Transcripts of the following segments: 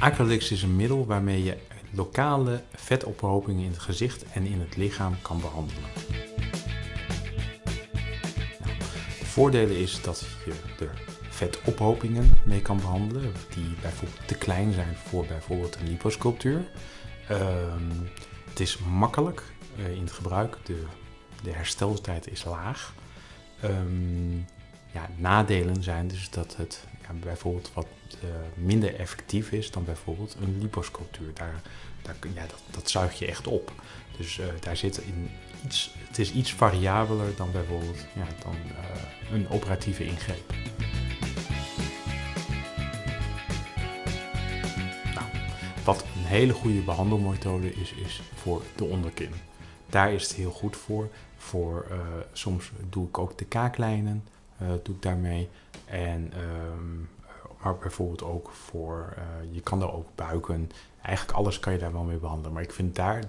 Acrylics is een middel waarmee je lokale vetophopingen in het gezicht en in het lichaam kan behandelen. Nou, voordelen is dat je er vetophopingen mee kan behandelen, die bijvoorbeeld te klein zijn voor bijvoorbeeld een liposculptuur. Ehm, het is makkelijk uh, in het gebruik, de, de hersteltijd is laag. Um, ja, nadelen zijn dus dat het ja, bijvoorbeeld wat uh, minder effectief is dan bijvoorbeeld een liposculptuur. Daar, daar, dat, dat zuig je echt op. Dus uh, daar zit in iets, het is iets variabeler dan bijvoorbeeld ja, dan, uh, een operatieve ingreep. Nou, wat een hele goede behandelmethode is, is voor de onderkin. Daar is het heel goed voor. voor soms doe ik ook de kaaklijnen, doe ik daarmee. En um, maar bijvoorbeeld ook voor, uh, je kan daar ook buiken. Eigenlijk alles kan je daar wel mee behandelen. Maar ik vind daar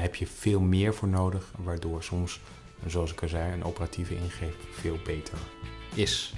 heb je veel meer voor nodig. Waardoor soms, zoals ik al zei, een operatieve ingreep veel beter is.